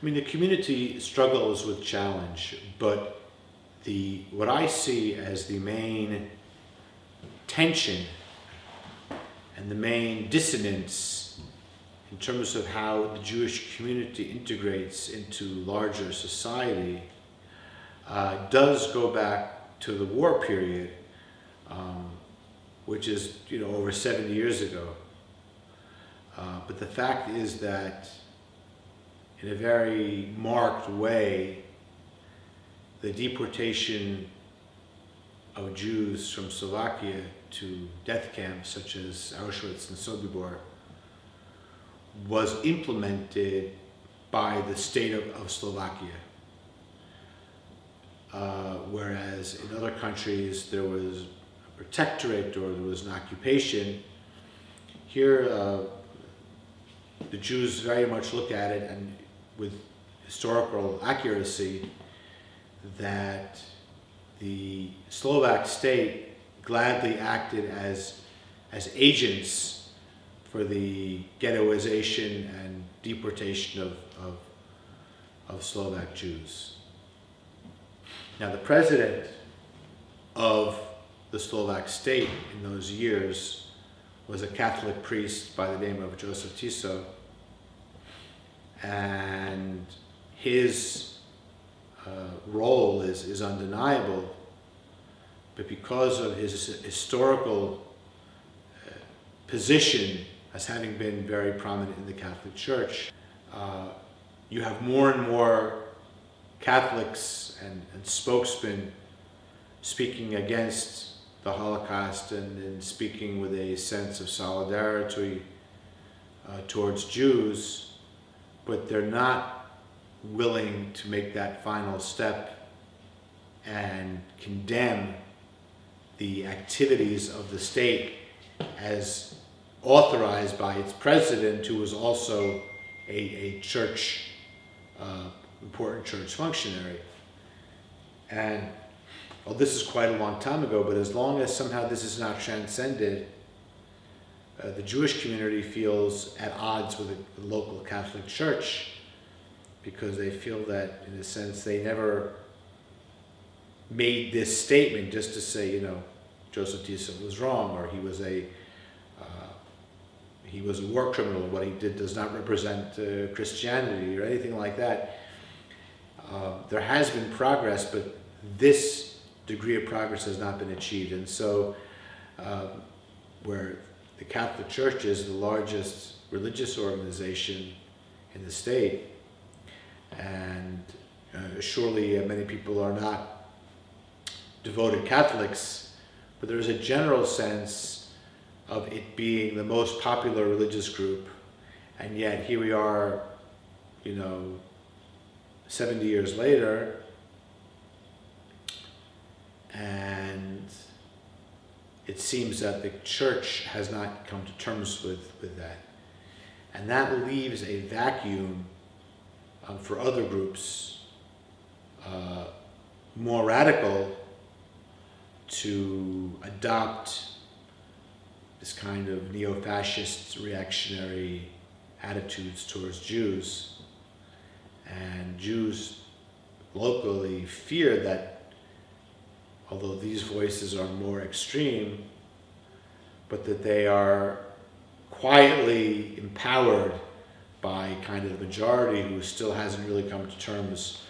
I mean, the community struggles with challenge, but the what I see as the main tension and the main dissonance in terms of how the Jewish community integrates into larger society uh, does go back to the war period, um, which is you know over 70 years ago. Uh, but the fact is that in a very marked way, the deportation of Jews from Slovakia to death camps such as Auschwitz and Sobibor was implemented by the state of, of Slovakia. Uh, whereas in other countries there was a protectorate or there was an occupation, here uh, the Jews very much look at it and with historical accuracy that the Slovak state gladly acted as, as agents for the ghettoization and deportation of, of, of Slovak Jews. Now the president of the Slovak state in those years was a Catholic priest by the name of Joseph Tiso, and his uh, role is, is undeniable, but because of his historical uh, position as having been very prominent in the Catholic Church, uh, you have more and more Catholics and, and spokesmen speaking against the Holocaust and, and speaking with a sense of solidarity uh, towards Jews but they're not willing to make that final step and condemn the activities of the state as authorized by its president, who was also a, a church, uh, important church functionary. And well, this is quite a long time ago, but as long as somehow this is not transcended, uh, the Jewish community feels at odds with the local Catholic Church because they feel that, in a sense, they never made this statement just to say, you know, Joseph Tiso was wrong or he was a uh, he was a war criminal. What he did does not represent uh, Christianity or anything like that. Uh, there has been progress, but this degree of progress has not been achieved. And so, uh, where the Catholic Church is the largest religious organization in the state. And uh, surely uh, many people are not devoted Catholics, but there is a general sense of it being the most popular religious group. And yet here we are, you know, 70 years later, and it seems that the church has not come to terms with, with that. And that leaves a vacuum um, for other groups, uh, more radical, to adopt this kind of neo-fascist reactionary attitudes towards Jews. And Jews locally fear that although these voices are more extreme, but that they are quietly empowered by kind of the majority who still hasn't really come to terms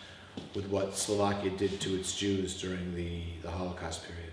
with what Slovakia did to its Jews during the, the Holocaust period.